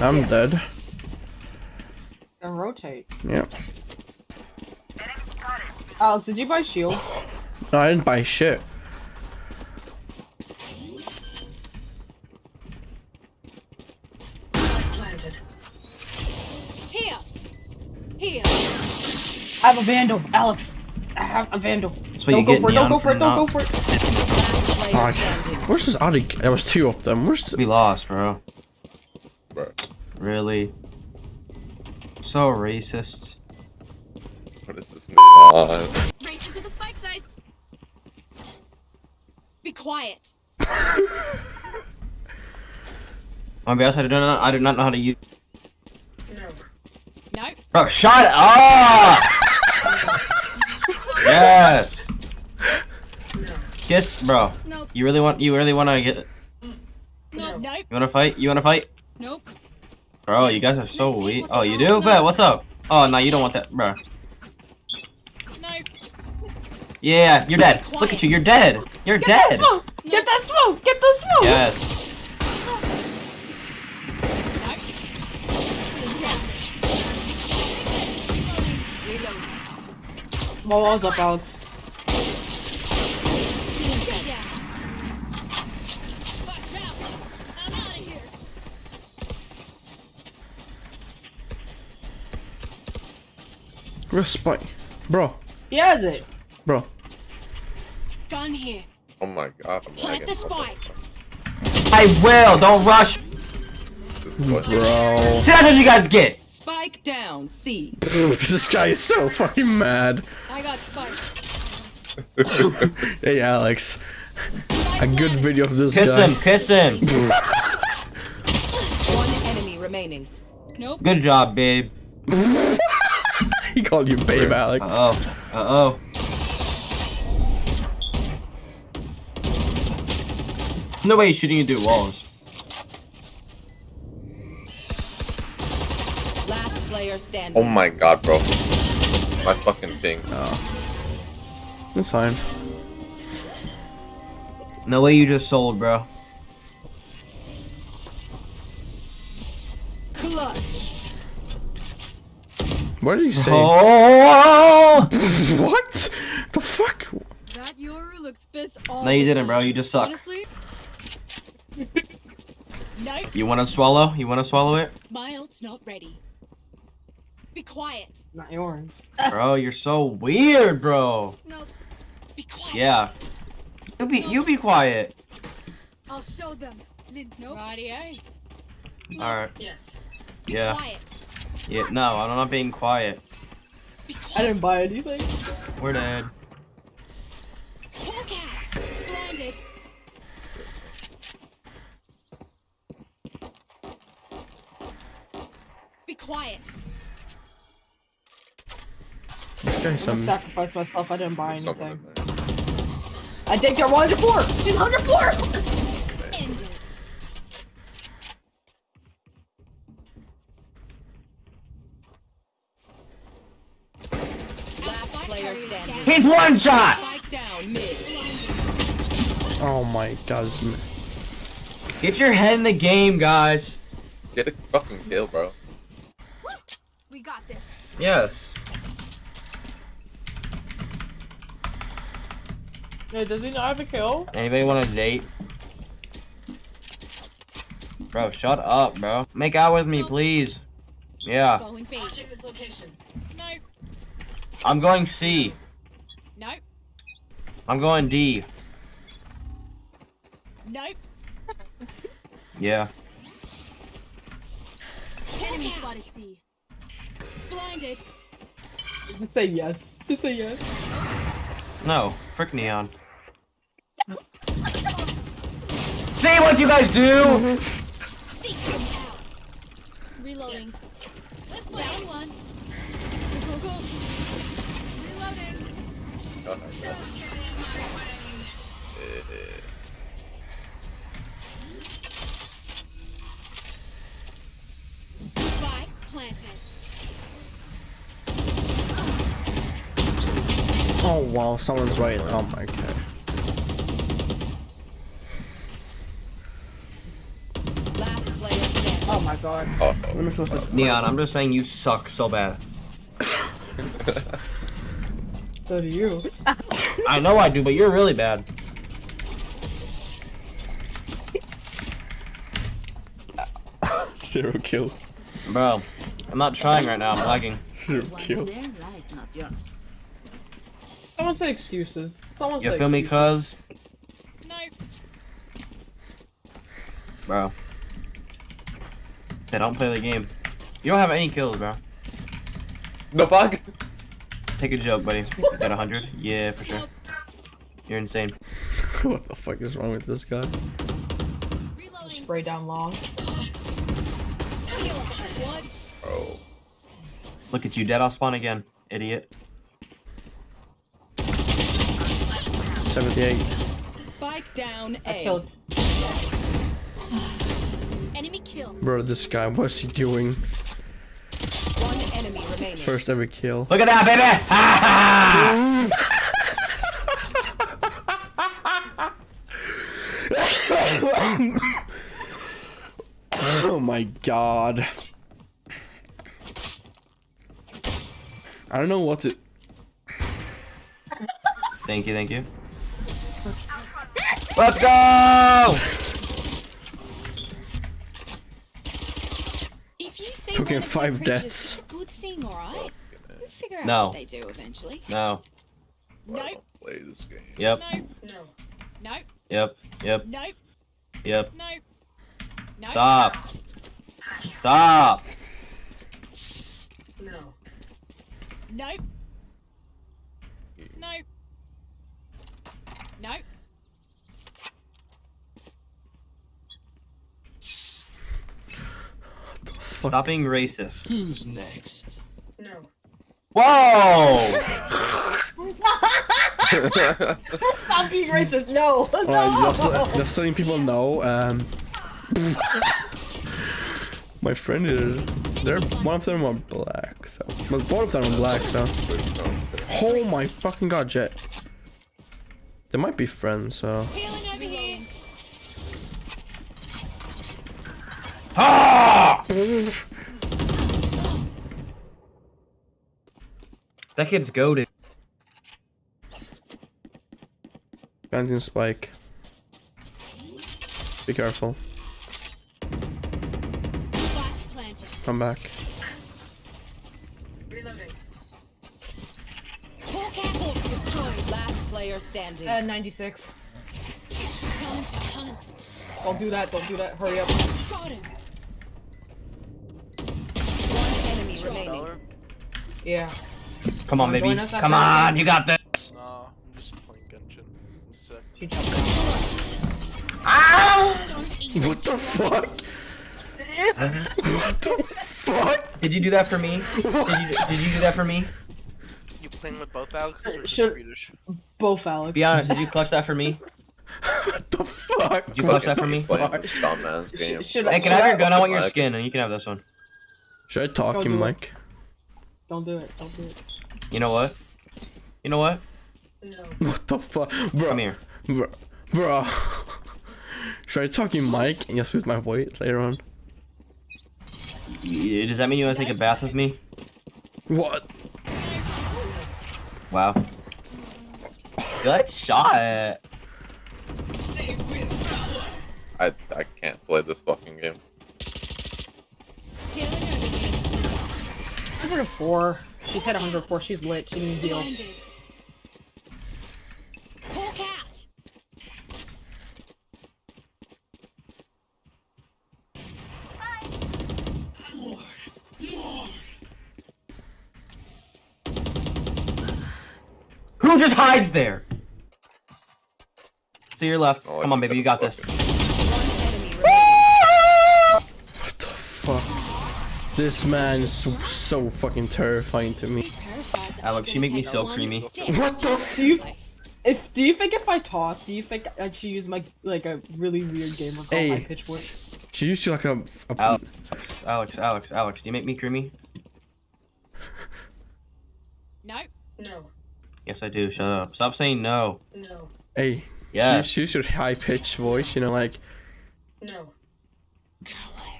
I'm dead. Then rotate. Yep. Alex, did you buy shield? No, I didn't buy shit. Planted. Here. Here. I have a vandal, Alex. I have a vandal. Don't go for it. Don't go for it. Don't go for it. Last player Fuck. standing. Where's this Audi? There was two of them. Where's the... We lost, bro. Bro, Really? So racist. what is this? Uh, Race into the spike sites. Be quiet. My bad, I do not, I do not know how to use. No. No. Bro, shut up! yes. No. Yes, bro. Nope. You really want? You really want to get? No. Nope. You want to fight? You want to fight? Nope. Bro, you guys are so weak. Oh, you do? Bet. What's up? Oh, no, you don't want that, bro. No. Yeah, you're dead. Look at you, you're dead. You're Get that dead. smoke. Get that smoke. Get the smoke. Yes. Reloading. Well, was up, Alex. Yeah. Watch out. I'm out of here. Where's Spike? Bro. He has it. Bro. Gun here. oh my god, I'm Plant the spike. I will. Don't rush. What- Bro. See, that's what you guys get. Spike down. C. this guy is so fucking mad. I got spike. Hey, Alex. A good video of this Kiss guy. him. Kiss him. One enemy remaining. Nope. Good job, babe. He called you babe, Alex. Uh oh. Uh oh. No way he's shooting you through walls. Last player standing. oh my god, bro. My fucking thing. That's fine. No way you just sold, bro. What did he say? Oh! what? The fuck? That Yoru looks pissed all No, you didn't, bro. You just suck. Honestly. You want to swallow? You want to swallow it? My ult's not ready. Be quiet. Not yours. Bro, you're so weird, bro. Nope. Be quiet. Yeah. You be you be quiet. I'll show them. Lin nope. Radio. Alright. Yes. Be Yeah. quiet. Yeah. No, I'm not being quiet. I didn't buy anything. We're dead. Hawk out. Blinded. Be quiet. This guy's I'm gonna some. sacrifice myself. I didn't buy anything. I think they're 104. She's 104. Ended. Oh my god. Get your head in the game, guys. Get a fucking kill, bro. We got this. Yes. No, does he not have a kill? Anybody want a date? Bro, shut up, bro. Make out with me, please. Yeah. Going B. this location. No. I'm going C. Nope. I'm going D. Nope. Yeah. Enemy spotted C. Blinded. Just say yes. Just say yes. No. Frick Neon. See what you guys do? Seek them out. Reloading. Let's Down one. Go, go, go. Reloading. God, I got it. Oh wow, someone's right. Oh my god. Last player standing. Oh my god. Oh, What am I supposed to Neon, I'm just saying you suck so bad. So do you. I know I do, but you're really bad. Zero kills. Bro, I'm not trying right now, I'm lagging. Zero One kills. their life, not yours. Someone say excuses. Someone You say feel me, cuz? No. Bro. They don't play the game. You don't have any kills, bro. the fuck? Take a joke, buddy. Got 100? Yeah, for sure. You're insane. what the fuck is wrong with this guy? Reloading. Spray down long. Kill. What? Bro. Look at you, dead off spawn again, idiot. 78. Spike down A. I killed. Enemy kill. Bro, this guy, what's he doing? One enemy remaining. First ever kill. Look at that, baby! Ha ha! Oh my god. I don't know what to. Thank you, thank you. Let's go! If you say Took him butterfly five creatures, deaths. It's a good thing, alright? We'll figure out No. what they do eventually. No. I Nope. don't play this game. Yep, No. No. Nope. yep, yep, Nope. yep. Nope. Nope. Stop. Stop! No. Nope. Nope. Nope. Fuck. Stop being racist. Who's next? No. Whoa! Stop being racist. No. Alright, No. just, just letting people know, um. my friend is. They're one of them are black, so. But both of them are black, so. Oh my fucking god, Jett. They might be friends, so. Healing over. That kid's goaded. Planting spike. Be careful. Come back. Reloading. Hawk out. Hawk destroyed. Last player standing. Uh, 96. Hunt. Hunt. Don't do that. Don't do that. Hurry up. Got him. One enemy remaining. Yeah. Come on, Wanna baby. join us after Come on, game? you got this. Nah, I'm just playing Genshin. I'm sick. She jumped down. Ow! What the fuck? what the fuck? Did you do that for me? Did you, did you do that for me? You playing with both Alexes or just Should- Swedish? Both Alex. Be honest, did you clutch that for me? What the fuck? Did you clutch that for me? Playing this dumbass Sh- game. should, Hey, can should I have your gun? I want your skin, and you can have this one. Should I talk Don't him, do it. Mike? Don't do it. Don't do it. You know what? You know what? No. What the fuck? Bro. Come here. Bro. Bro. Should I talk you, Mike? And just with my voice later on. Y- Does that mean you want to take a bath with me? What? Wow. Good shot. I I can't play this fucking game. Healing over here. 104. She's hit 104. She's lit. She needs heal. Blinded. Hawk out. Who just hides there? To your left. Oh, Come on, baby, you got this. One enemy. What the fuck? This man is so, so fucking terrifying to me. These parasites Alex, you make me take so creamy. What the out f- of You- If do you think if I talk, do you think I should use my like a really weird gamer called oh, Hey. my pitch voice? She used to like a. a Alex, Alex, Alex, Alex, do you make me creamy? No. No. Yes, I do. Shut up. Stop saying no. No. hey. Yeah. She, she used her high pitched voice, you know, like. No.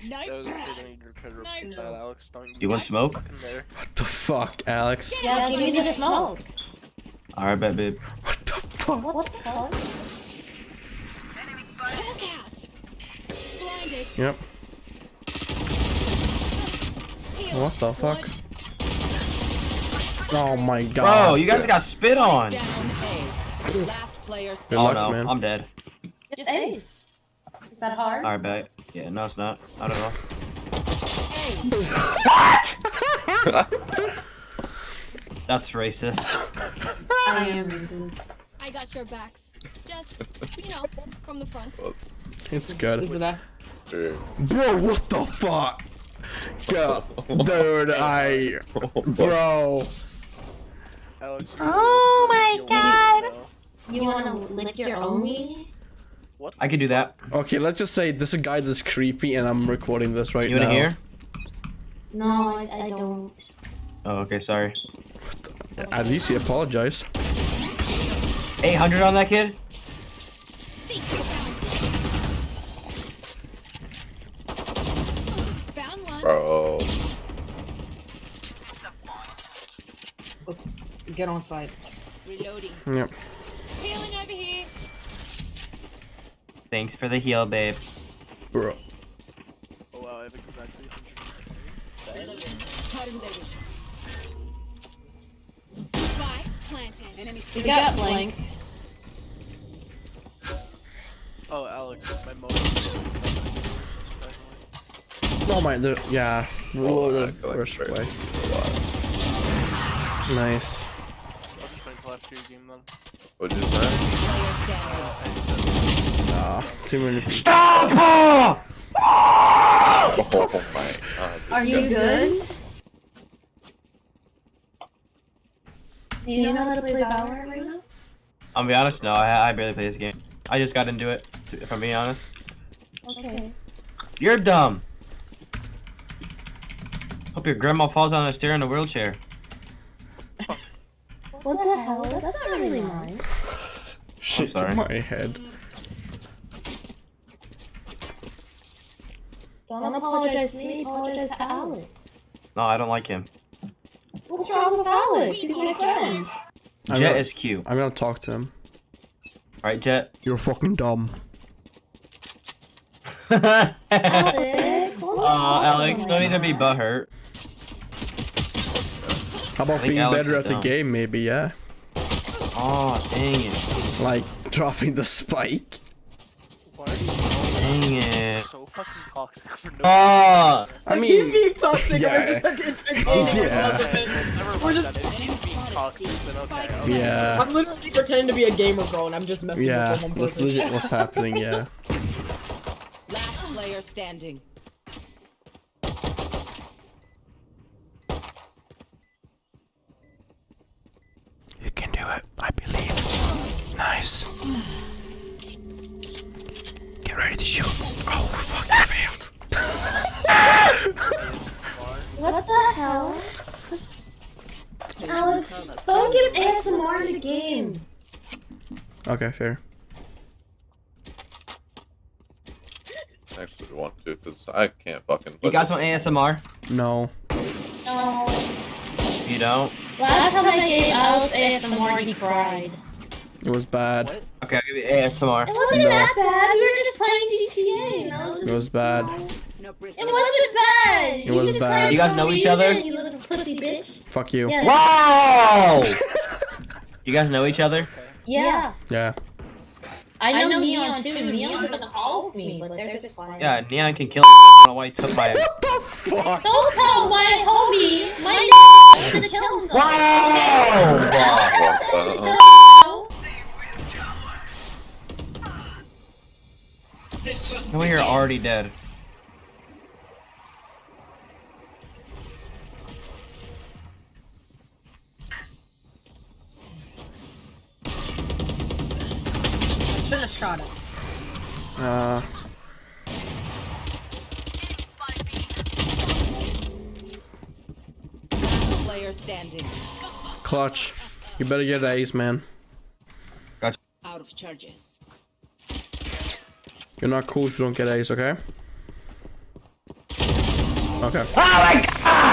That Nope. was a good thing to try to repeat that, Alex. Don't You want smoke? What the fuck, Alex? Yeah, give me the smoke. Alright, bet, babe. What the fuck? What the fuck? Look out. Blinded. Yep. What the fuck? Oh my god. Bro, you guys got spit on. Last player Good standing. Oh luck, no, man. I'm dead. It's ace. Is that hard? Alright, bet. Yeah, no, it's not. I don't know. what? That's racist. I am racist. I got your backs. Just, you know, from the front. It's good. Look at that. Bro, what the fuck? Go. Dude, I. Bro. Oh my God. You wanna lick your own meat? What? I can do that. Okay, let's just say this is a guy that's creepy and I'm recording this right You now. wanna hear? No, I, I don't. Oh, okay, sorry. At least he apologized. 800 on that kid? Bro. Let's get on site. Reloading. Yep. Healing over here. Thanks for the heal, babe. Bro. Oh wow, I have exactly 100. Spike planted. Enemy You got blank. Oh, Alex, my motive. Oh my, there, yeah. Oh, Roll I the first way. Nice. I'll just wait until after your game then. What'd you say? Player standing. Ah, too many people. Stop! Oh my god. Are you good? Do you know how to play Valorant right now? I'll be honest, no, I, I barely play this game. I just got into it, if I'm being honest. Okay. You're dumb. Hope your grandma falls down the stair in a wheelchair. What the hell? That's not really nice. Shit sorry. my head. Don't apologize to me, apologize to Alex. No, I don't like him. What's wrong with Alex? He's my friend. I'm Jett gonna, is cute. I'm gonna talk to him. Right, Jett? You're fucking dumb. Aw, Alex, what was Alex, wrong? don't need to be butthurt. How about being Alex better is at the game, maybe, yeah? Aw, dang it. Like, dropping the spike. So fucking toxic for no ah. Aw! I As he's mean, being toxic, yeah. we're just like entertaining Yeah. because of it. Never We're just- that. If he's being toxic, then okay. okay. yeah. I'm literally pretending to be a gamer girl and I'm just messing Yeah, with them on that's purpose. legit what's happening, yeah. Last player standing. You can do it, I believe. Nice. Get ready to shoot. Oh, fuck, you failed. What the hell? Alex, don't give ASMR in the game. Okay, fair. Actually want to, because I can't fucking You put guys want ASMR? No. No. You don't? Last time I gave Alex ASMR, he cried. It was bad. Okay, I'll give you ASMR. It wasn't No. that bad. We were just playing GTA. and I was It was bad. No It wasn't bad. It was just bad. You guys to know each other? You little pussy bitch. Fuck you. Yeah. Wow! you guys know each other? Yeah. Yeah. I know, Neon too. Neon's gonna call with me, but they're just fine. Yeah, Neon can kill I don't know why he took my... What the fuck? Don't tell my homie. My name is gonna kill himself. Wow! What the hell? You're already dead. I should have shot it. Uh, player standing. clutch. You better get ace, man. Out of charges. You're not cool if you don't get A's, okay? Okay. Oh my god!